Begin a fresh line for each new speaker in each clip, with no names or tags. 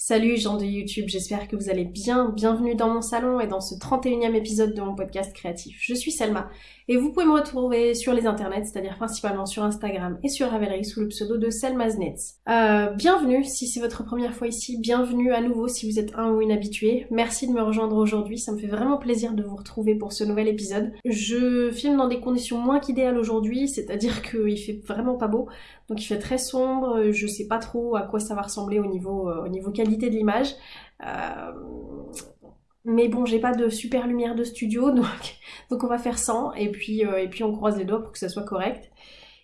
Salut gens de YouTube, j'espère que vous allez bien. Bienvenue dans mon salon et dans ce 31e épisode de mon podcast créatif. Je suis Selma et vous pouvez me retrouver sur les internets, c'est-à-dire principalement sur Instagram et sur Ravelry sous le pseudo de Selmaznets. Euh, bienvenue si c'est votre première fois ici, bienvenue à nouveau si vous êtes un ou une habituée. Merci de me rejoindre aujourd'hui, ça me fait vraiment plaisir de vous retrouver pour ce nouvel épisode. Je filme dans des conditions moins qu'idéales aujourd'hui, c'est-à-dire qu'il fait vraiment pas beau, donc il fait très sombre, je sais pas trop à quoi ça va ressembler au niveau, euh, au niveau qualité de l'image. Euh, mais bon, j'ai pas de super lumière de studio, donc, donc on va faire sans, et puis, euh, et puis on croise les doigts pour que ça soit correct.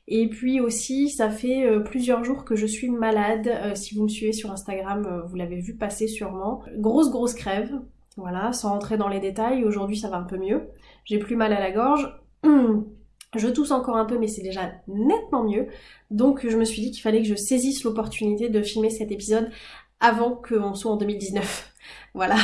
Et puis aussi, ça fait plusieurs jours que je suis malade. si vous me suivez sur Instagram, vous l'avez vu passer sûrement. Grosse, grosse crève. Voilà, sans rentrer dans les détails. Aujourd'hui, ça va un peu mieux. J'ai plus mal à la gorge. Je tousse encore un peu, mais c'est déjà nettement mieux. Donc je me suis dit qu'il fallait que je saisisse l'opportunité de filmer cet épisode avant qu'on soit en 2019. voilà.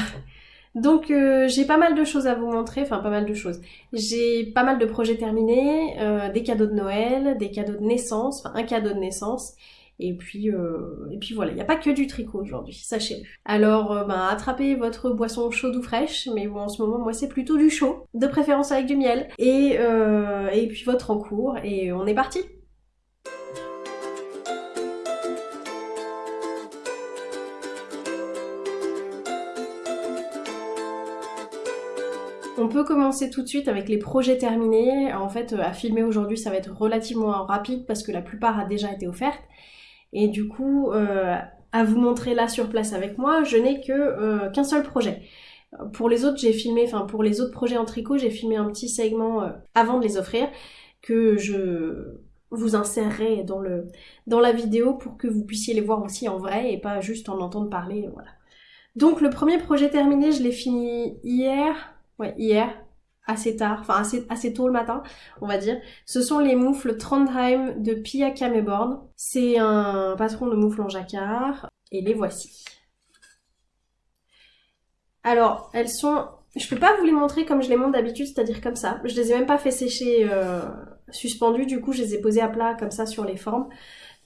Donc euh, j'ai pas mal de choses à vous montrer, enfin pas mal de choses. J'ai pas mal de projets terminés, euh, des cadeaux de Noël, des cadeaux de naissance, enfin un cadeau de naissance, et puis, euh, et puis voilà, il n'y a pas que du tricot aujourd'hui, sachez-le. Alors, euh, ben, attrapez votre boisson chaude ou fraîche, mais bon, en ce moment, moi, c'est plutôt du chaud, de préférence avec du miel, et, euh, et puis votre en cours, et on est parti On peut commencer tout de suite avec les projets terminés. En fait, à filmer aujourd'hui, ça va être relativement rapide parce que la plupart a déjà été offerte. Et du coup, euh, à vous montrer là sur place avec moi, je n'ai euh, qu'un seul projet. Pour les autres, j'ai filmé, enfin pour les autres projets en tricot, j'ai filmé un petit segment euh, avant de les offrir que je vous insérerai dans dans la vidéo pour que vous puissiez les voir aussi en vrai et pas juste en entendre parler, voilà. Donc le premier projet terminé, je l'ai fini hier, hier, assez tard, enfin assez, tôt le matin, on va dire. Ce sont les moufles Trondheim de Pia Kameborn. C'est un patron de moufles en jacquard, et les voici. Alors, elles sont... Je peux pas vous les montrer comme je les montre d'habitude, c'est-à-dire comme ça. Je les ai même pas fait sécher euh, suspendues, du coup je les ai posées à plat comme ça sur les formes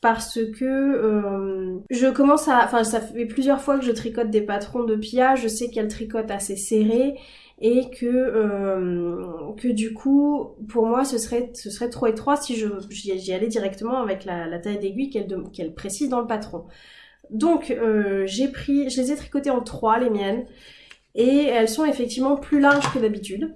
parce que euh, je commence à... Enfin, ça fait plusieurs fois que je tricote des patrons de Pia, je sais qu'elle tricote assez serré, et que euh, que du coup pour moi ce serait ce serait trop étroit si je j'y allais directement avec la, taille d'aiguille qu'elle qu'elle précise dans le patron. Donc euh, j'ai pris je les ai tricotées en trois les miennes et elles sont effectivement plus larges que d'habitude.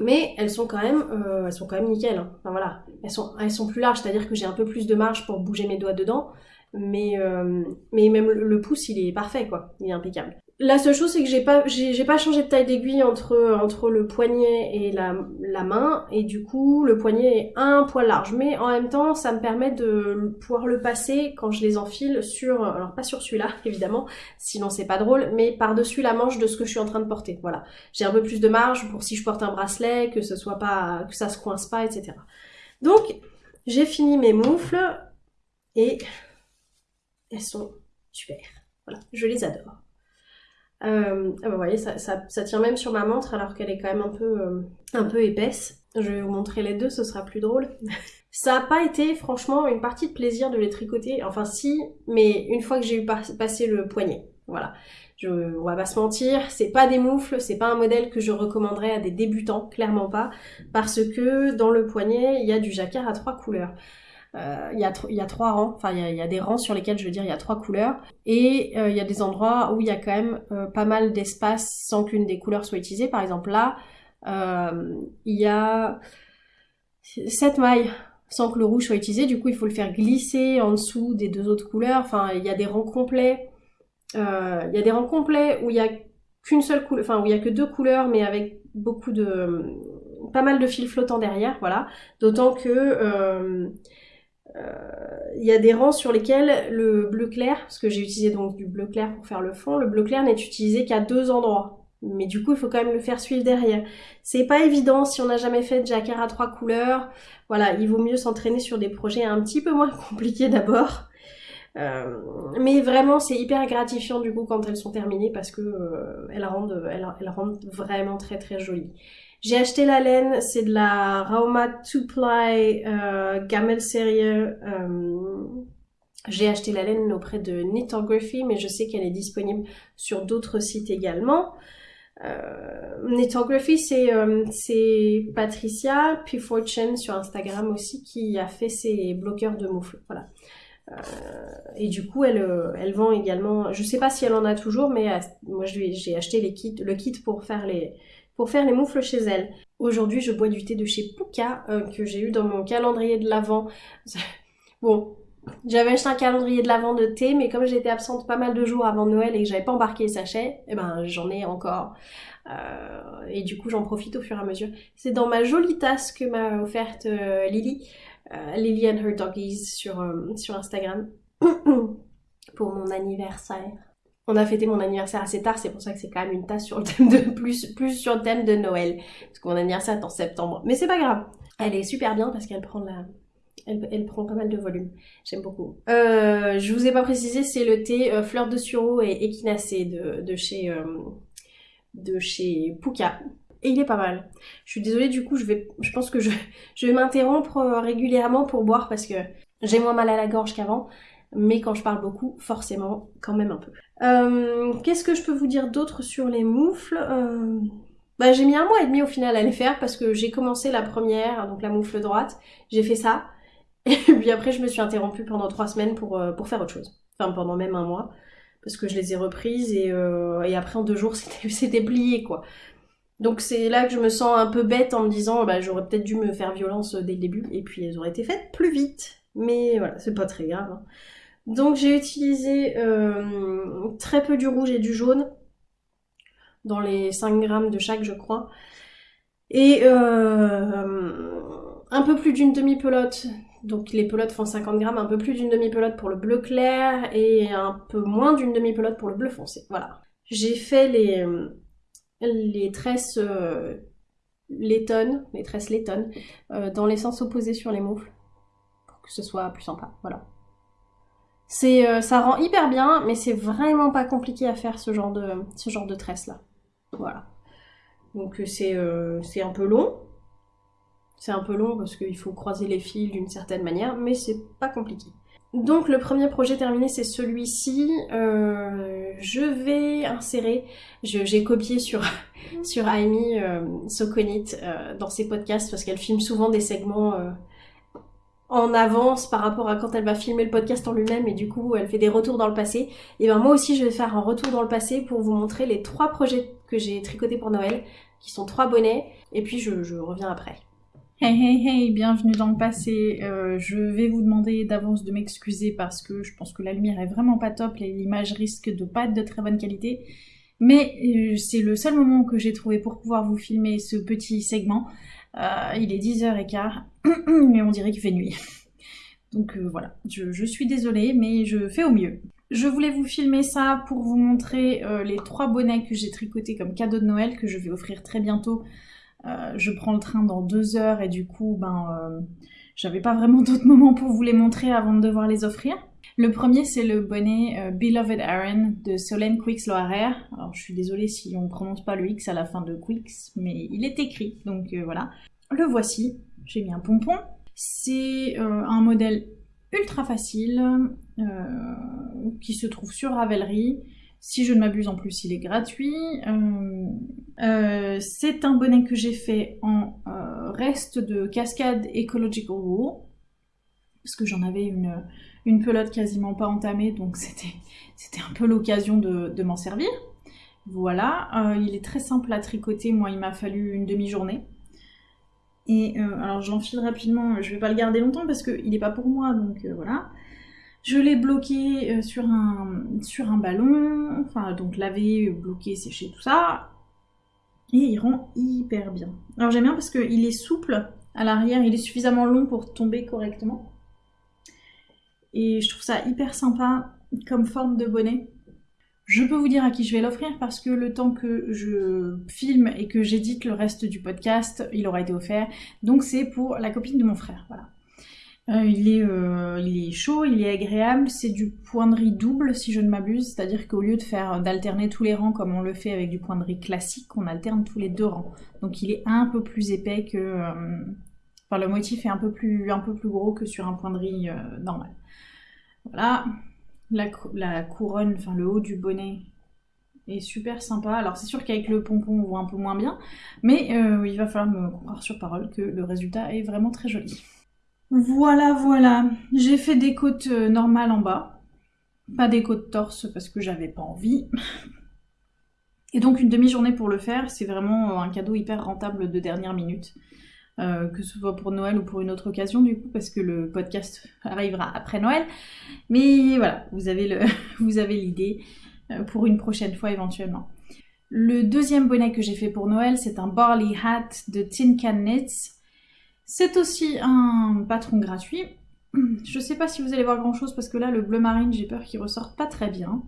Mais elles sont quand même, euh, elles sont quand même nickel. Hein. Enfin voilà, elles sont, elles sont plus larges, c'est-à-dire que j'ai un peu plus de marge pour bouger mes doigts dedans. Mais, mais même le pouce, il est parfait, quoi. Il est impeccable. La seule chose, c'est que j'ai pas, pas changé de taille d'aiguille entre, le poignet et la, la, main, et du coup, le poignet est un poil large. Mais en même temps, ça me permet de pouvoir le passer quand je les enfile sur, alors pas sur celui-là, évidemment, sinon c'est pas drôle, mais par-dessus la manche de ce que je suis en train de porter. Voilà. J'ai un peu plus de marge pour si je porte un bracelet, que ce soit pas, que ça se coince pas, etc. Donc, j'ai fini mes moufles, et elles sont super. Voilà, je les adore. Euh, ah bah, vous voyez, ça, ça, ça, tient même sur ma montre alors qu'elle est quand même un peu, euh, un peu épaisse. Je vais vous montrer les deux, ce sera plus drôle. ça n'a pas été franchement une partie de plaisir de les tricoter. Enfin si, mais une fois que j'ai eu passé le poignet. Voilà. Je, on va pas se mentir, c'est pas des moufles, c'est pas un modèle que je recommanderais à des débutants, clairement pas, parce que dans le poignet, il y a du jacquard à trois couleurs. Euh, il y, a y a trois rangs, enfin il y a, des rangs sur lesquels je veux dire il y a trois couleurs et euh, il y a des endroits où il y a quand même euh, pas mal d'espace sans qu'une des couleurs soit utilisée. Par exemple là, il y a sept mailles sans que le rouge soit utilisé, du coup il faut le faire glisser en dessous des deux autres couleurs. Enfin il y a des rangs complets, il y a des rangs complets où il y a qu'une seule couleur, enfin où il y a que deux couleurs mais avec beaucoup de pas mal de fils flottants derrière, voilà. D'autant que il y a des rangs sur lesquels le bleu clair, parce que j'ai utilisé donc du bleu clair pour faire le fond, le bleu clair n'est utilisé qu'à deux endroits. Mais du coup, il faut quand même le faire suivre derrière. C'est pas évident si on n'a jamais fait de jacquard à trois couleurs. Voilà, il vaut mieux s'entraîner sur des projets un petit peu moins compliqués d'abord. Euh, mais vraiment, c'est hyper gratifiant du coup quand elles sont terminées parce que euh, elles, rendent, elles rendent vraiment très très jolies. J'ai acheté la laine, c'est de la Rauma 2 Ply euh, Gamel Serie. Euh, J'ai acheté la laine auprès de Knitography, mais je sais qu'elle est disponible sur d'autres sites également. Euh, c'est euh, Patricia, puis Fortune sur Instagram aussi, qui a fait ses bloqueurs de moufles. Voilà. Euh, et du coup, elle, euh, elle vend également. Je sais pas si elle en a toujours, mais moi j'ai acheté les kits, le kit pour faire les pour faire les moufles chez elle. Aujourd'hui, je bois du thé de chez Puka que j'ai eu dans mon calendrier de l'avant. bon, j'avais acheté un calendrier de l'avant de thé, mais comme j'étais absente pas mal de jours avant Noël et que j'avais pas embarqué les sachets, eh ben j'en ai encore. Euh, et du coup, j'en profite au fur et à mesure. C'est dans ma jolie tasse que m'a offerte euh, Lily, euh, Lily and her doggies sur, sur Instagram, pour mon anniversaire. On a fêté mon anniversaire assez tard, c'est pour ça que c'est quand même une tasse sur le thème de plus, sur le thème de Noël. Parce que mon anniversaire est en septembre. Mais c'est pas grave. Elle est super bien parce qu'elle prend la, elle, prend pas mal de volume. J'aime beaucoup. Euh, je vous ai pas précisé, c'est le thé euh, fleur de sureau et équinacée de, chez euh, Puka. Et il est pas mal. Je suis désolée, du coup, je pense que je, je vais m'interrompre régulièrement pour boire parce que j'ai moins mal à la gorge qu'avant. Mais quand je parle beaucoup, forcément, quand même un peu. Qu'est-ce que je peux vous dire d'autre sur les moufles bah, j'ai mis un mois et demi au final à les faire parce que j'ai commencé la première, donc la moufle droite. J'ai fait ça. Et puis après, je me suis interrompue pendant trois semaines pour, euh, pour faire autre chose. Enfin, pendant même un mois. Parce que je les ai reprises et, euh, et après, en deux jours, c'était plié, quoi. Donc c'est là que je me sens un peu bête en me disant, bah, j'aurais peut-être dû me faire violence dès le début. Et puis, elles auraient été faites plus vite. Mais voilà, c'est pas très grave. Hein. Donc j'ai utilisé euh, très peu du rouge et du jaune. Dans les 5 grammes de chaque, je crois. Et euh, un peu plus d'une demi-pelote donc les pelotes font 50 grammes, un peu plus d'une demi-pelote pour le bleu clair et un peu moins d'une demi-pelote pour le bleu foncé. Voilà. J'ai fait les, tresses euh, les tresses lettonnes, euh, dans les sens opposés sur les moufles, pour que ce soit plus sympa. Voilà. C'est, euh, ça rend hyper bien, mais c'est vraiment pas compliqué à faire ce genre de, ce genre de tresse là. Voilà. Donc c'est, c'est un peu long, c'est un peu long parce qu'il faut croiser les fils d'une certaine manière, mais c'est pas compliqué. Donc le premier projet terminé c'est celui-ci. Euh, je vais insérer, j'ai copié sur, sur Amy euh, euh, dans ses podcasts parce qu'elle filme souvent des segments en avance par rapport à quand elle va filmer le podcast en lui-même et du coup elle fait des retours dans le passé. Et ben moi aussi je vais faire un retour dans le passé pour vous montrer les trois projets que j'ai tricotés pour Noël, qui sont trois bonnets, et puis je reviens après.
Hey hey hey, bienvenue dans le passé. Euh, je vais vous demander d'avance de m'excuser parce que je pense que la lumière est vraiment pas top et l'image risque de pas être de très bonne qualité. Mais euh, c'est le seul moment que j'ai trouvé pour pouvoir vous filmer ce petit segment. Euh, il est 10h15 et on dirait qu'il fait nuit. Donc voilà, je, suis désolée mais je fais au mieux. Je voulais vous filmer ça pour vous montrer les trois bonnets que j'ai tricotés comme cadeau de Noël que je vais offrir très bientôt euh, je prends le train dans deux heures et du coup, ben, euh, j'avais pas vraiment d'autres moments pour vous les montrer avant de devoir les offrir. Le premier, c'est le bonnet euh, Beloved Aaron de Solène Quicks Loarer. Alors, je suis désolée si on prononce pas le X à la fin de Quicks, mais il est écrit, donc voilà. Le voici. J'ai mis un pompon. C'est un modèle ultra facile qui se trouve sur Ravelry. Si je ne m'abuse en plus, il est gratuit. Euh, euh, c'est un bonnet que j'ai fait en euh, reste de cascade Ecological Wool. Parce que j'en avais une pelote quasiment pas entamée, donc c'était un peu l'occasion de, m'en servir. Voilà, il est très simple à tricoter, moi il m'a fallu une demi-journée. Et alors j'enfile rapidement, je vais pas le garder longtemps parce qu'il n'est pas pour moi, donc voilà. Je l'ai bloqué euh, sur un, sur un ballon, enfin donc lavé, bloqué, séché, tout ça. Et il rend hyper bien. Alors j'aime bien parce qu'il est souple à l'arrière, il est suffisamment long pour tomber correctement. Et je trouve ça hyper sympa comme forme de bonnet. Je peux vous dire à qui je vais l'offrir parce que le temps que je filme et que j'édite le reste du podcast, il aura été offert. Donc c'est pour la copine de mon frère, voilà. Euh, il, est, euh, il est chaud, il est agréable, c'est du point de riz double si je ne m'abuse, c'est-à-dire qu'au lieu de faire d'alterner tous les rangs comme on le fait avec du point de riz classique, on alterne tous les deux rangs. Donc il est un peu plus épais que... Euh, enfin le motif est un peu, plus, un peu plus gros que sur un point de riz normal. Voilà, la, couronne, enfin le haut du bonnet est super sympa. Alors c'est sûr qu'avec le pompon on voit un peu moins bien, mais euh, il va falloir me croire sur parole que le résultat est vraiment très joli. Voilà, voilà. J'ai fait des côtes euh, normales en bas. Pas des côtes torse parce que j'avais pas envie. Et donc une demi-journée pour le faire, c'est vraiment un cadeau hyper rentable de dernière minute. Euh, que ce soit pour Noël ou pour une autre occasion du coup, parce que le podcast arrivera après Noël. Mais voilà, vous avez l'idée euh, pour une prochaine fois éventuellement. Le deuxième bonnet que j'ai fait pour Noël, c'est un Barley Hat de Tin Can Knits. C'est aussi un patron gratuit. Je sais pas si vous allez voir grand chose parce que là, le bleu marine, j'ai peur qu'il ressorte pas très bien.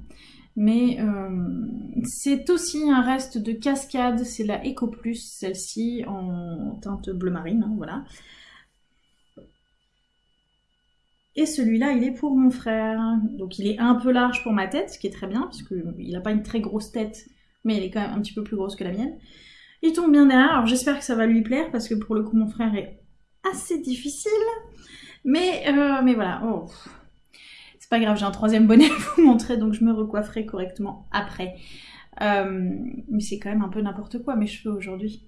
Mais euh, c'est aussi un reste de cascade, c'est la Eco Plus, celle-ci en teinte bleu marine, hein, voilà. Et celui-là, il est pour mon frère. Donc il est un peu large pour ma tête, ce qui est très bien, puisqu'il n'a pas une très grosse tête, mais elle est quand même un petit peu plus grosse que la mienne. Il tombe bien derrière, alors j'espère que ça va lui plaire, parce que pour le coup, mon frère est assez difficile. Mais, euh, voilà. Oh. Pas grave, j'ai un troisième bonnet à vous montrer, donc je me recoifferai correctement après. Euh, mais c'est quand même un peu n'importe quoi mes cheveux aujourd'hui.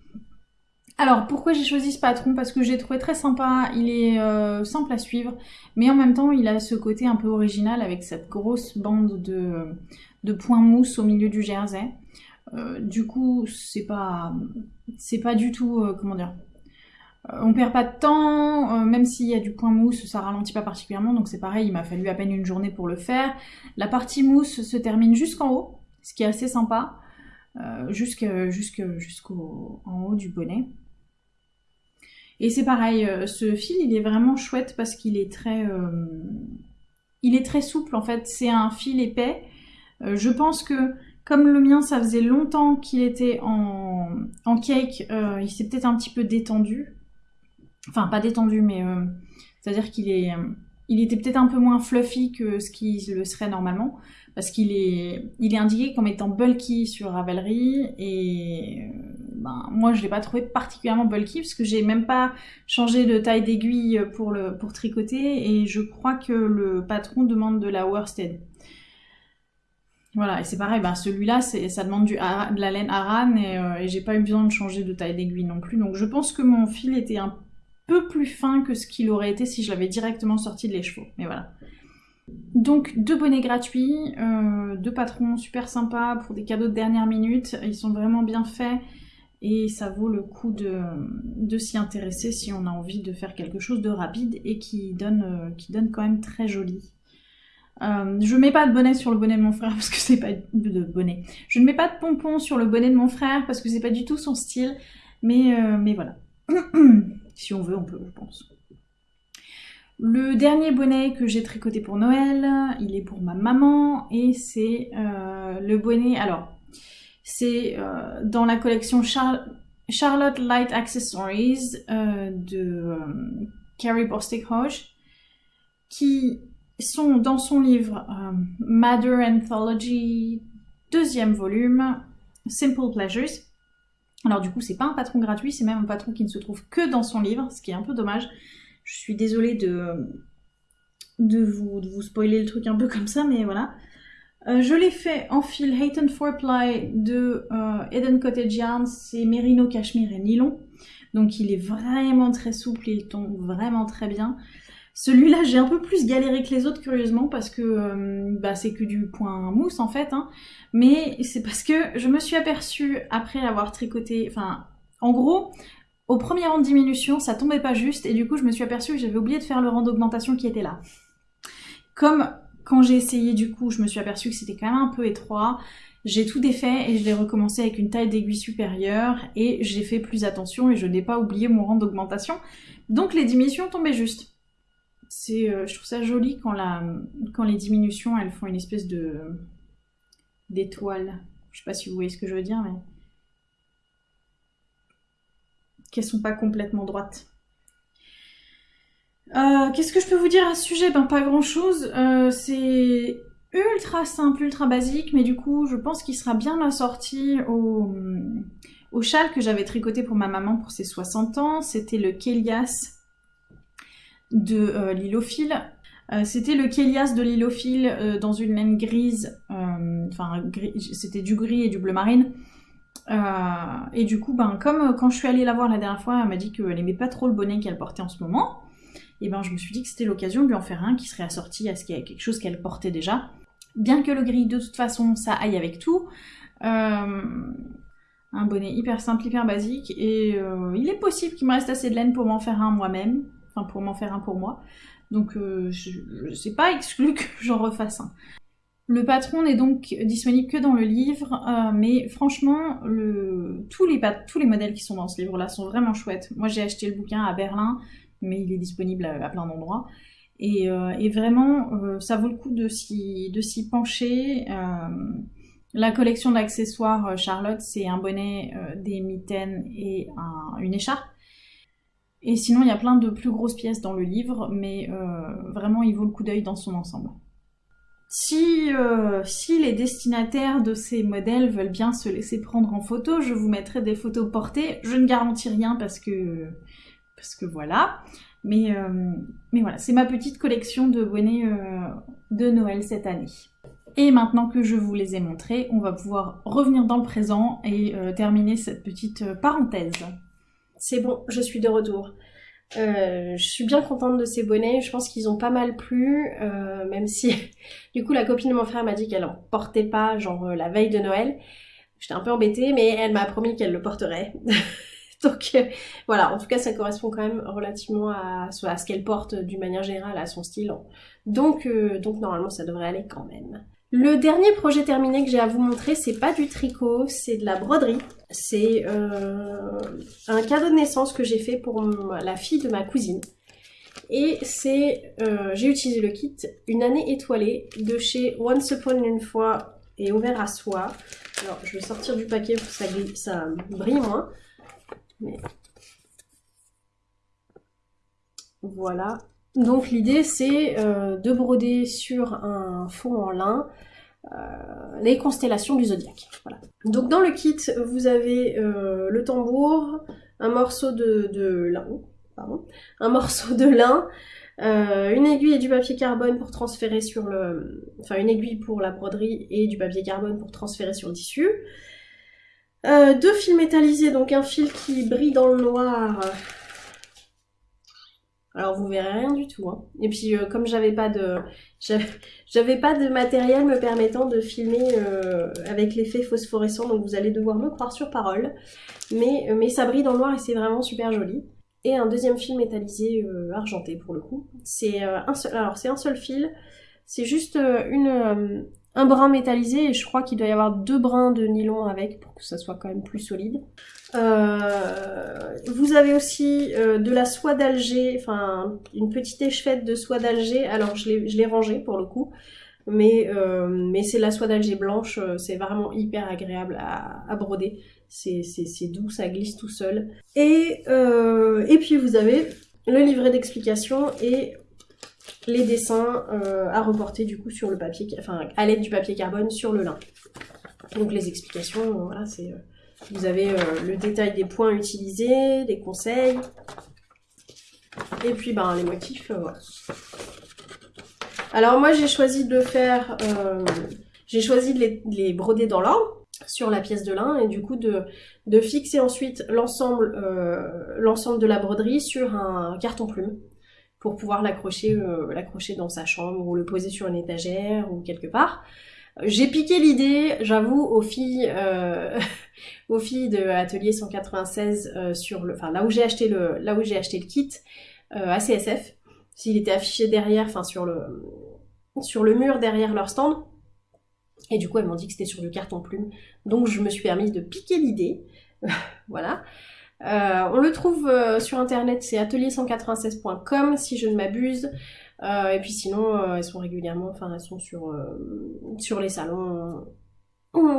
Alors pourquoi j'ai choisi ce patron? Parce que j'ai trouvé très sympa, il est euh, simple à suivre, mais en même temps il a ce côté un peu original avec cette grosse bande de, de points mousse au milieu du jersey. du coup c'est pas c'est pas du tout comment dire euh, on perd pas de temps, euh, même s'il y a du point mousse, ça ralentit pas particulièrement, donc c'est pareil, il m'a fallu à peine une journée pour le faire. La partie mousse se termine jusqu'en haut, ce qui est assez sympa, euh, jusqu'au en haut du bonnet. Et c'est pareil, ce fil il est vraiment chouette parce qu'il est très, il est très souple en fait. C'est un fil épais. je pense que comme le mien, ça faisait longtemps qu'il était en, en cake, il s'est peut-être un petit peu détendu. Enfin, pas détendu, mais euh, c'est-à-dire qu'il est, euh, il était peut-être un peu moins fluffy que ce qui le serait normalement, parce qu'il est, il est indiqué comme étant bulky sur Ravelry, et euh, ben, moi je l'ai pas trouvé particulièrement bulky, parce que j'ai même pas changé de taille d'aiguille pour, le, pour tricoter, et je crois que le patron demande de la worsted. Voilà, et c'est pareil, ben celui-là, ça demande du, de la laine Aran, et, et j'ai pas eu besoin de changer de taille d'aiguille non plus, donc je pense que mon fil était un peu plus fin que ce qu'il aurait été si je l'avais directement sorti de l'écheveau. Mais voilà. Donc deux bonnets gratuits, euh, deux patrons super sympas pour des cadeaux de dernière minute. Ils sont vraiment bien faits et ça vaut le coup de, s'y intéresser si on a envie de faire quelque chose de rapide et qui donne, euh, quand même très joli. Euh, je mets pas de bonnet sur le bonnet de mon frère parce que c'est pas de bonnet. Je ne mets pas de pompons sur le bonnet de mon frère parce que c'est pas du tout son style. Mais, mais voilà. Si on veut, on peut, je pense. Le dernier bonnet que j'ai tricoté pour Noël, il est pour ma maman et c'est euh, le bonnet. Alors, c'est euh, dans la collection Charlotte Light Accessories euh, de Carrie Bostic Hodge qui sont dans son livre Mother Anthology, deuxième volume, Simple Pleasures. Alors du coup, c'est pas un patron gratuit, c'est même un patron qui ne se trouve que dans son livre, ce qui est un peu dommage. Je suis désolée de, vous, de spoiler le truc un peu comme ça, mais voilà. Euh, je l'ai fait en fil Hayton 4ply de euh, Eden Cottage Yarn, c'est Merino, Cachemire et Nylon. Donc il est vraiment très souple, il tombe vraiment très bien. Celui-là, j'ai un peu plus galéré que les autres, curieusement, parce que euh, bah, c'est que du point mousse, en fait. Hein. Mais c'est parce que je me suis aperçue, après l'avoir tricoté... Enfin, en gros, au premier rang de diminution, ça tombait pas juste, et du coup, je me suis aperçue que j'avais oublié de faire le rang d'augmentation qui était là. Comme quand j'ai essayé, du coup, je me suis aperçue que c'était quand même un peu étroit. J'ai tout défait et je l'ai recommencé avec une taille d'aiguille supérieure et j'ai fait plus attention et je n'ai pas oublié mon rang d'augmentation. Donc les diminutions tombaient juste. Euh, je trouve ça joli quand, la, quand les diminutions, elles font une espèce de d'étoile. Je sais pas si vous voyez ce que je veux dire, mais qu'elles sont pas complètement droites. Euh, qu'est-ce que je peux vous dire à ce sujet? Ben pas grand chose. Euh, c'est ultra simple, ultra basique, mais du coup je pense qu'il sera bien assorti au, au châle que j'avais tricoté pour ma maman pour ses 60 ans. C'était le Kélias de euh, c'était le Kélias de l'Ilophile dans une laine grise, enfin c'était du gris et du bleu marine. et du coup, ben, comme quand je suis allée la voir la dernière fois, elle m'a dit qu'elle aimait pas trop le bonnet qu'elle portait en ce moment. Et ben je me suis dit que c'était l'occasion de lui en faire un qui serait assorti à ce qu'il y a quelque chose qu'elle portait déjà. Bien que le gris, de toute façon, ça aille avec tout. Euh, un bonnet hyper simple, hyper basique. Et euh, il est possible qu'il me reste assez de laine pour m'en faire un moi-même. Enfin, pour m'en faire un pour moi. Donc, euh, je sais pas exclu que j'en refasse un. Le patron n'est donc disponible que dans le livre, mais franchement, tous, les modèles qui sont dans ce livre-là sont vraiment chouettes. Moi, j'ai acheté le bouquin à Berlin, mais il est disponible à, plein d'endroits. Et, vraiment, ça vaut le coup de s'y pencher. La collection d'accessoires euh, Charlotte, c'est un bonnet, euh, des mitaines et une écharpe. Et sinon, il y a plein de plus grosses pièces dans le livre, mais euh, vraiment, il vaut le coup d'œil dans son ensemble. Si, si, les destinataires de ces modèles veulent bien se laisser prendre en photo, je vous mettrai des photos portées. Je ne garantis rien parce que, parce que voilà. Mais, mais voilà, c'est ma petite collection de bonnets de Noël cette année. Et maintenant que je vous les ai montrés, on va pouvoir revenir dans le présent et euh, terminer cette petite euh, parenthèse.
C'est bon, je suis de retour. Euh, je suis bien contente de ces bonnets, je pense qu'ils ont pas mal plu, même si du coup la copine de mon frère m'a dit qu'elle en portait pas, genre la veille de Noël. J'étais un peu embêtée, mais elle m'a promis qu'elle le porterait. Donc voilà, en tout cas ça correspond quand même relativement à, à ce qu'elle porte d'une manière générale, à son style. Donc, donc normalement ça devrait aller quand même. Le dernier projet terminé que j'ai à vous montrer, c'est pas du tricot, c'est de la broderie. C'est euh, un cadeau de naissance que j'ai fait pour la fille de ma cousine. Et c'est, euh, j'ai utilisé le kit Une année étoilée de chez Once Upon une fois et ouvert à soie. Alors je vais sortir du paquet pour que ça, brille moins. Voilà, donc l'idée c'est euh, de broder sur un fond en lin les constellations du zodiaque. Donc dans le kit, vous avez euh, le tambour, un morceau de, lin, un morceau de lin, une aiguille et du papier carbone pour transférer sur le... Enfin une aiguille pour la broderie et du papier carbone pour transférer sur le tissu. deux fils métallisés, donc un fil qui brille dans le noir alors vous verrez rien du tout. Hein. Et puis euh, comme j'avais pas de j'avais pas de matériel me permettant de filmer euh, avec l'effet phosphorescent, donc vous allez devoir me croire sur parole. Mais, euh, mais ça brille dans le noir et c'est vraiment super joli. Et un deuxième fil métallisé argenté pour le coup. C'est un seul alors c'est un seul fil. C'est juste une un brin métallisé et je crois qu'il doit y avoir deux brins de nylon avec pour que ça soit quand même plus solide. Euh, vous avez aussi euh, de la soie d'Alger, enfin une petite échevette de soie d'Alger. Alors je l'ai rangée pour le coup, mais, euh, mais c'est la soie d'Alger blanche, c'est vraiment hyper agréable à, à broder. C'est doux, ça glisse tout seul. Et, et puis vous avez le livret d'explication et les dessins à reporter du coup sur le papier, enfin à l'aide du papier carbone sur le lin. Donc les explications, voilà, c'est vous avez euh, le détail des points utilisés, des conseils. Et puis ben, les motifs, euh. Alors moi j'ai choisi de faire, euh, j'ai choisi de les, broder dans l'ordre sur la pièce de lin et du coup de, fixer ensuite l'ensemble l'ensemble de la broderie sur un carton plume pour pouvoir l'accrocher l'accrocher dans sa chambre ou le poser sur une étagère ou quelque part. J'ai piqué l'idée, j'avoue, aux filles, euh, aux filles de Atelier 196 euh, sur le, enfin là où j'ai acheté le, là où j'ai acheté le kit euh, à CSF. S'il était affiché derrière, enfin sur le, sur le mur derrière leur stand. Et du coup, elles m'ont dit que c'était sur du carton plume. Donc je me suis permise de piquer l'idée. voilà. On le trouve sur internet, c'est atelier196.com si je ne m'abuse. Euh, et puis sinon, euh, elles sont régulièrement, enfin elles sont sur, euh, les salons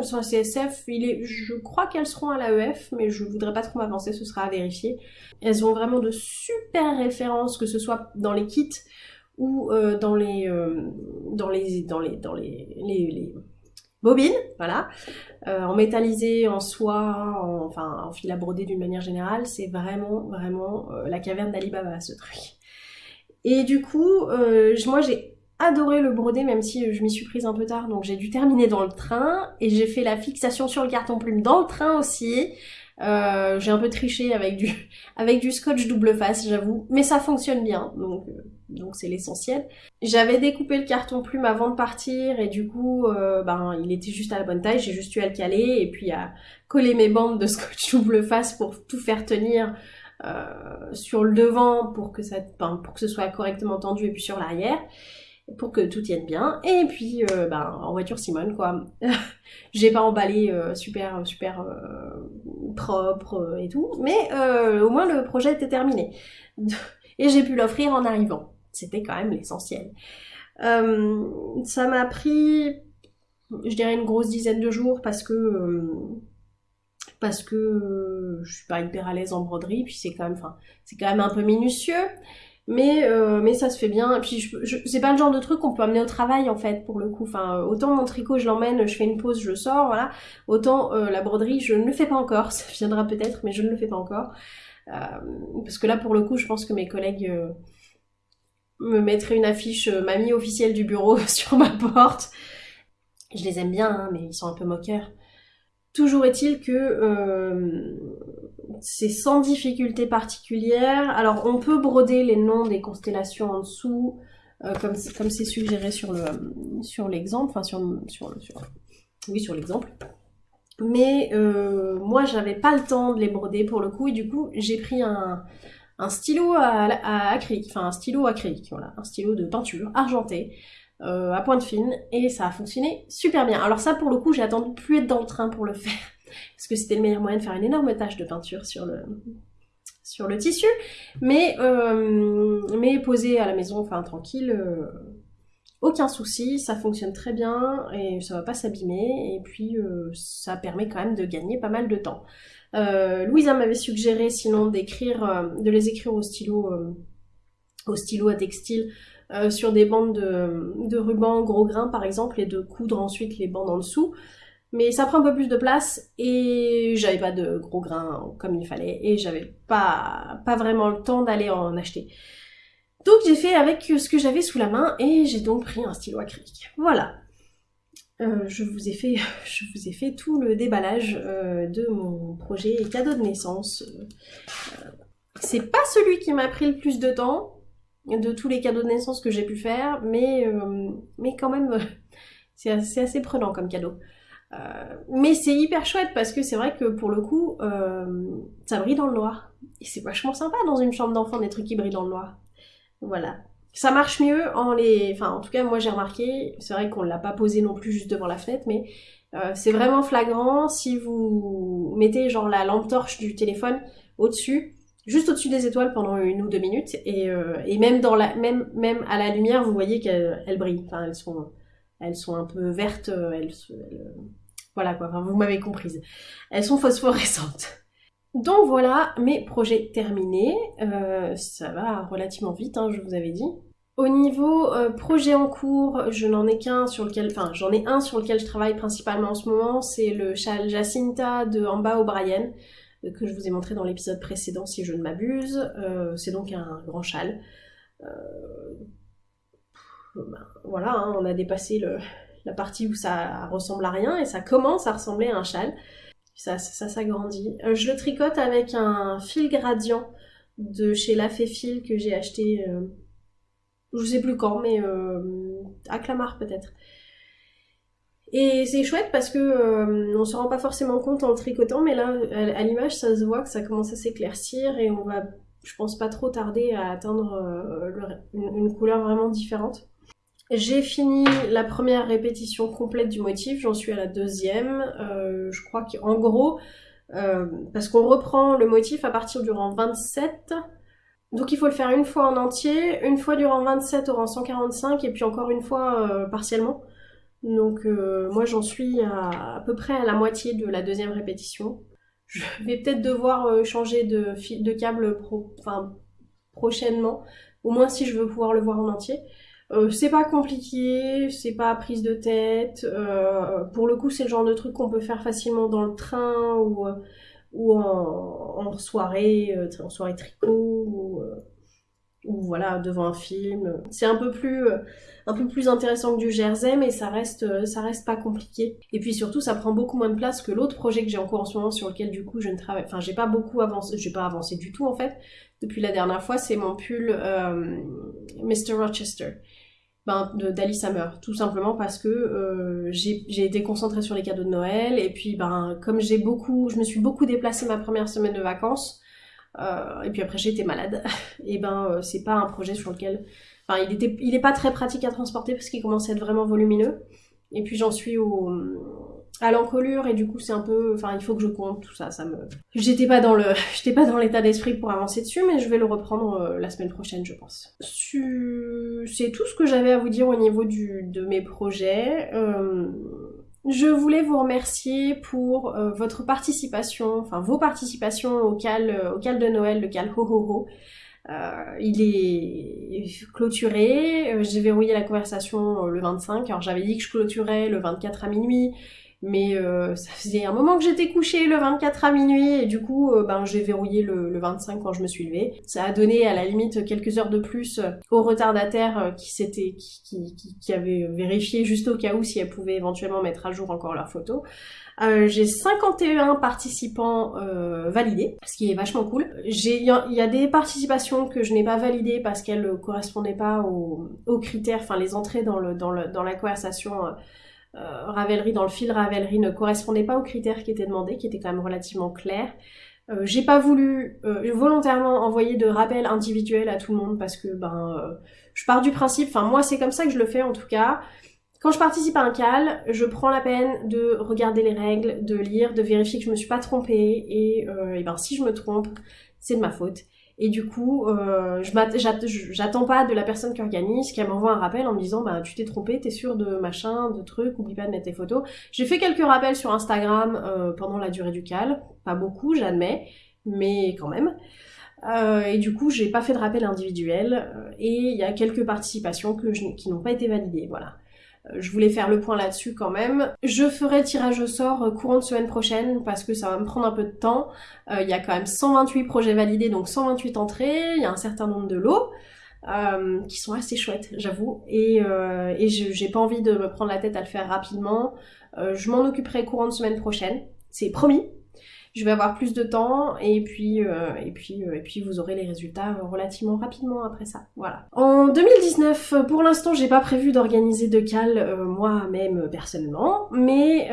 sur la CSF, je crois qu'elles seront à l'AEF, mais je voudrais pas trop m'avancer, ce sera à vérifier. Elles ont vraiment de super références, que ce soit dans les kits ou dans les dans les dans les dans les, bobines, voilà, en métallisé, en soie, en, enfin en fil à broder d'une manière générale, c'est vraiment vraiment la caverne d'Alibaba ce truc. Et du coup, euh, moi j'ai adoré le brodé, même si je m'y suis prise un peu tard, donc j'ai dû terminer dans le train, et j'ai fait la fixation sur le carton plume dans le train aussi. Euh, j'ai un peu triché avec du, avec du scotch double face, j'avoue, mais ça fonctionne bien, donc euh, donc c'est l'essentiel. J'avais découpé le carton plume avant de partir et du coup, euh, ben il était juste à la bonne taille, j'ai juste eu à le caler et puis à coller mes bandes de scotch double face pour tout faire tenir sur le devant pour que ça, ben, pour que ce soit correctement tendu et puis sur l'arrière pour que tout tienne bien. Et puis, euh, ben, en voiture Simone, quoi. J'ai pas emballé euh, super, super euh, propre et tout, mais au moins le projet était terminé. Et j'ai pu l'offrir en arrivant. C'était quand même l'essentiel. ça m'a pris, je dirais, une grosse dizaine de jours parce que parce que je suis pas hyper à l'aise en broderie, puis c'est quand c'est quand même un peu minutieux. Mais, euh, mais ça se fait bien. Puis, je, c'est pas le genre de truc qu'on peut amener au travail, en fait, pour le coup. Enfin, autant mon tricot, je l'emmène, je fais une pause, je sors, voilà. Autant euh, la broderie, je ne le fais pas encore. Ça viendra peut-être, mais je ne le fais pas encore. Euh, parce que là, pour le coup, je pense que mes collègues me mettraient une affiche mamie officielle du bureau sur ma porte. Je les aime bien, hein, mais ils sont un peu moqueurs. Toujours est-il que c'est sans difficulté particulière. Alors on peut broder les noms des constellations en dessous, euh, comme c'est suggéré sur le sur l'exemple, enfin sur, sur, oui sur l'exemple. Mais euh, moi j'avais pas le temps de les broder pour le coup et du coup j'ai pris un, stylo à, à acrylique, enfin un stylo acrylique, voilà, un stylo de peinture argenté euh, à pointe fine et ça a fonctionné super bien. Alors ça pour le coup j'ai attendu plus être dans le train pour le faire parce que c'était le meilleur moyen de faire une énorme tache de peinture sur le tissu, mais euh, mais posé à la maison, enfin tranquille, euh, aucun souci, ça fonctionne très bien et ça va pas s'abîmer et puis euh, ça permet quand même de gagner pas mal de temps. Euh, Louisa m'avait suggéré sinon d'écrire, de les écrire au stylo, au stylo à textile sur des bandes de, de, ruban gros grain par exemple et de coudre ensuite les bandes en dessous. Mais ça prend un peu plus de place et j'avais pas de gros grains comme il fallait et j'avais pas, pas vraiment le temps d'aller en acheter. Donc j'ai fait avec ce que j'avais sous la main et j'ai donc pris un stylo acrylique. Voilà. Euh, je vous ai fait, je vous ai fait tout le déballage euh, de mon projet cadeau de naissance. Euh, c'est pas celui qui m'a pris le plus de temps, de tous les cadeaux de naissance que j'ai pu faire, mais, mais quand même, c'est assez, prenant comme cadeau. Euh, mais c'est hyper chouette parce que c'est vrai que pour le coup, euh, ça brille dans le noir. Et c'est vachement sympa dans une chambre d'enfant des trucs qui brillent dans le noir. Voilà. Ça marche mieux en les... Enfin, en tout cas, moi j'ai remarqué, c'est vrai qu'on l'a pas posé non plus juste devant la fenêtre, mais euh, c'est vraiment flagrant si vous mettez genre la lampe torche du téléphone au-dessus juste au-dessus des étoiles pendant une ou deux minutes et, et même dans la même même à la lumière vous voyez qu'elles brillent enfin elles sont elles sont un peu vertes elles voilà quoi. Vous m'avez comprise. Elles sont phosphorescentes. Donc voilà mes projets terminés. Euh, ça va relativement vite hein, je vous avais dit. Au niveau euh, projet en cours, je n'en ai qu'un sur lequel, enfin j'en ai un sur lequel je travaille principalement en ce moment, c'est le châle Jacinta de Amba O'Brien que je vous ai montré dans l'épisode précédent si je ne m'abuse. Euh, c'est donc un grand châle. Euh, ben, voilà, hein, on a dépassé le, la partie où ça ressemble à rien et ça commence à ressembler à un châle. Ça, s'agrandit. Euh, je le tricote avec un fil gradient de chez La Fil que j'ai acheté, euh, je sais plus quand, mais euh, à Clamart peut-être. Et c'est chouette parce que euh, on se rend pas forcément compte en le tricotant, mais là, à, l'image, ça se voit que ça commence à s'éclaircir et on va, je pense, pas trop tarder à atteindre euh, une, couleur vraiment différente. J'ai fini la première répétition complète du motif, j'en suis à la deuxième. Euh, je crois qu'en gros, euh, parce qu'on reprend le motif à partir du rang 27, donc il faut le faire une fois en entier, une fois du rang 27 au rang 145 et puis encore une fois euh, partiellement. Donc moi j'en suis à, peu près à la moitié de la deuxième répétition. Je vais peut-être devoir changer de, de câble pro, prochainement, au moins si je veux pouvoir le voir en entier. Euh, c'est pas compliqué, c'est pas prise de tête. Euh, pour le coup, c'est le genre de truc qu'on peut faire facilement dans le train ou, ou en, soirée, en soirée tricot. Ou, voilà devant un film. C'est un peu plus intéressant que du Jersey, mais ça reste reste pas compliqué. Et puis surtout, ça prend beaucoup moins de place que l'autre projet que j'ai en cours en ce moment sur lequel du coup je ne travaille, enfin j'ai pas beaucoup avancé, j'ai pas avancé du tout en fait depuis la dernière fois. C'est mon pull euh, Mr Rochester. Ben, d'Alice Hammer, tout simplement parce que euh, j'ai été concentrée sur les cadeaux de Noël et puis ben comme j'ai beaucoup, je me suis beaucoup déplacée ma première semaine de vacances, euh, et puis après été malade. Et ben euh, c'est pas un projet sur lequel, enfin il était, il est pas très pratique à transporter parce qu'il commence à être vraiment volumineux. Et puis j'en suis au à l'encolure et du coup c'est un peu, enfin il faut que je compte tout ça, ça me, j'étais pas dans le, j'étais pas dans l'état d'esprit pour avancer dessus, mais je vais le reprendre euh, la semaine prochaine je pense. C'est tout ce que j'avais à vous dire au niveau du, de mes projets. Euh... Je voulais vous remercier pour euh, votre participation, enfin vos participations au cal, au cal de Noël, le cal ho ho ho. Il est clôturé, j'ai verrouillé la conversation le 25, alors j'avais dit que je clôturais le 24 à minuit, mais ça faisait un moment que j'étais couchée le 24 à minuit et du coup ben j'ai verrouillé le, le, 25 quand je me suis levée. Ça a donné à la limite quelques heures de plus aux retardataires qui s'étaient qui, qui, qui, avaient vérifié juste au cas où si elles pouvaient éventuellement mettre à jour encore leurs photos. Euh, j'ai 51 participants euh, validés, ce qui est vachement cool. Il y, a des participations que je n'ai pas validées parce qu'elles ne correspondaient pas aux, aux, critères, enfin les entrées dans, le, dans, le, dans la conversation euh, Ravelry, dans le fil Ravelry ne correspondaient pas aux critères qui étaient demandés, qui étaient quand même relativement clairs. Euh, j'ai pas voulu euh, volontairement envoyer de rappels individuels à tout le monde parce que ben euh, je pars du principe, enfin moi c'est comme ça que je le fais en tout cas. Quand je participe à un cal, je prends la peine de regarder les règles, de lire, de vérifier que je me suis pas trompée et, euh, et ben si je me trompe, c'est de ma faute. Et du coup, euh, j'attends pas de la personne qui organise qu'elle m'envoie un rappel en me disant bah tu t'es trompé, t'es sûr de machin, de trucs, oublie pas de mettre tes photos. J'ai fait quelques rappels sur Instagram euh, pendant la durée du cal, pas beaucoup, j'admets, mais quand même. Euh, et du coup, j'ai pas fait de rappel individuel euh, et il y a quelques participations que je, qui n'ont pas été validées, voilà. Euh, je voulais faire le point là-dessus quand même. Je ferai tirage au sort euh, courant de semaine prochaine parce que ça va me prendre un peu de temps. Euh, il y a quand même 128 projets validés, donc 128 entrées. Il y a un certain nombre de lots. Qui sont assez chouettes, j'avoue, et, euh, et j'ai pas envie de me prendre la tête à le faire rapidement. Je m'en occuperai courant de semaine prochaine, c'est promis je vais avoir plus de temps et puis euh, et puis euh, et puis vous aurez les résultats relativement rapidement après ça. Voilà. En 2019, pour l'instant, j'ai pas prévu d'organiser de cal euh, moi-même personnellement, mais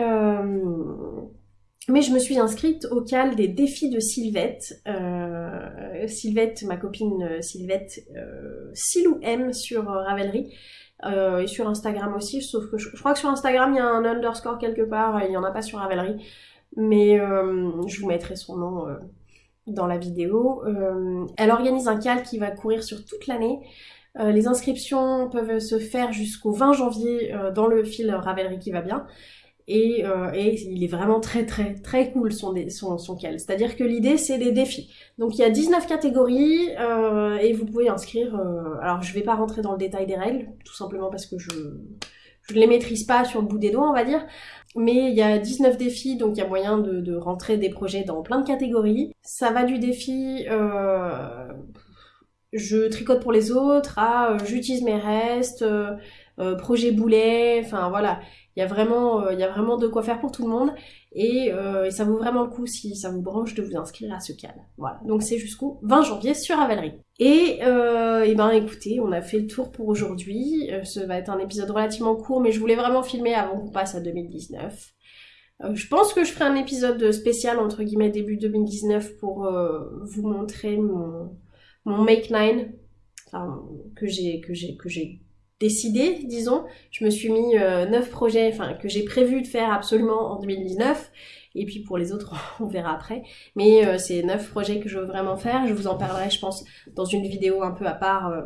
mais je me suis inscrite au cal des défis de Sylvette. Euh, Sylvette, ma copine Sylvette, euh, Silou M sur Ravelry. Euh, et sur Instagram aussi, sauf que je, je, crois que sur Instagram il y a un underscore quelque part, il y en a pas sur Ravelry mais euh, je vous mettrai son nom euh, dans la vidéo. Euh, elle organise un cal qui va courir sur toute l'année. les inscriptions peuvent se faire jusqu'au 20 janvier dans le fil Ravelry qui va bien. Et, euh, et, il est vraiment très très très cool son, son, son. C'est-à-dire que l'idée c'est des défis. Donc il y a 19 catégories euh, et vous pouvez inscrire... Euh, alors je vais pas rentrer dans le détail des règles, tout simplement parce que je, je ne les maîtrise pas sur le bout des doigts on va dire. Mais il y a 19 défis, donc il y a moyen de, rentrer des projets dans plein de catégories. Ça va du défi euh, je tricote pour les autres à euh, j'utilise mes restes, euh, euh, projet boulet, enfin voilà. Il y, a vraiment, il y a vraiment de quoi faire pour tout le monde et, et, ça vaut vraiment le coup si ça vous branche de vous inscrire à ce cal. Voilà, donc c'est jusqu'au 20 janvier sur Avalerie. Et, euh, ben écoutez, on a fait le tour pour aujourd'hui. ce va être un épisode relativement court, mais je voulais vraiment filmer avant qu'on passe à 2019. Euh, je pense que je ferai un épisode spécial entre guillemets début 2019 pour euh, vous montrer mon, Make 9 enfin, que j'ai que j'ai que j'ai décidé, disons. Je me suis mis euh, 9 projets, enfin que j'ai prévu de faire absolument en 2019. Et puis pour les autres, on verra après. Mais euh, c'est 9 projets que je veux vraiment faire. Je vous en parlerai, je pense, dans une vidéo un peu à part euh,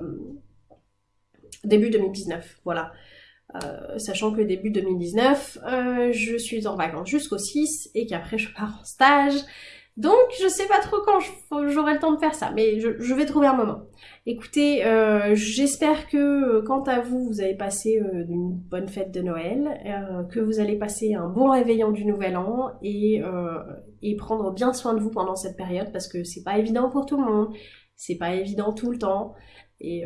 début 2019. Voilà. Euh, sachant que début 2019, euh, je suis en vacances jusqu'au 6 et qu'après je pars en stage. Donc je sais pas trop quand j'aurai le temps de faire ça, mais je, vais trouver un moment. Écoutez, euh, j'espère que euh, quant à vous, vous avez passé euh, une bonne fête de Noël, que vous allez passer un bon réveillon du Nouvel An et, prendre bien soin de vous pendant cette période parce que c'est pas évident pour tout le monde, c'est pas évident tout le temps. Et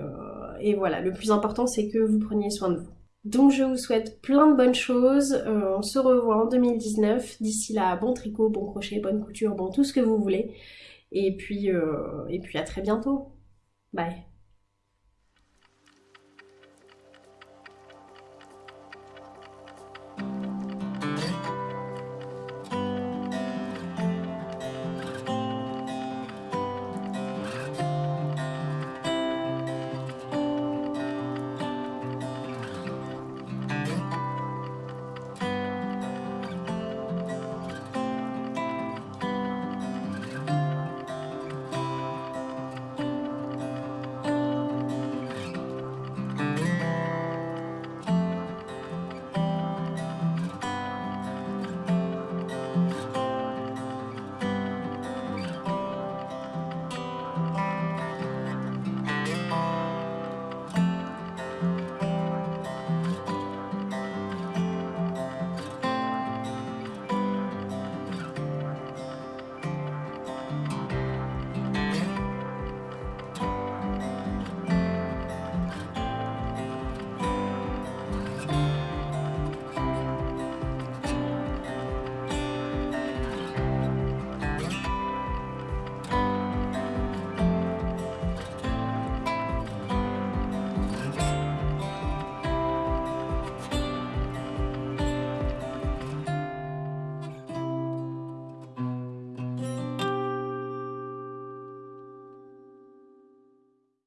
voilà, le plus important c'est que vous preniez soin de vous. Donc je vous souhaite plein de bonnes choses. on se revoit en 2019. D'ici là, bon tricot, bon crochet, bonne couture, bon tout ce que vous voulez. Et puis, et puis à très bientôt. Bye.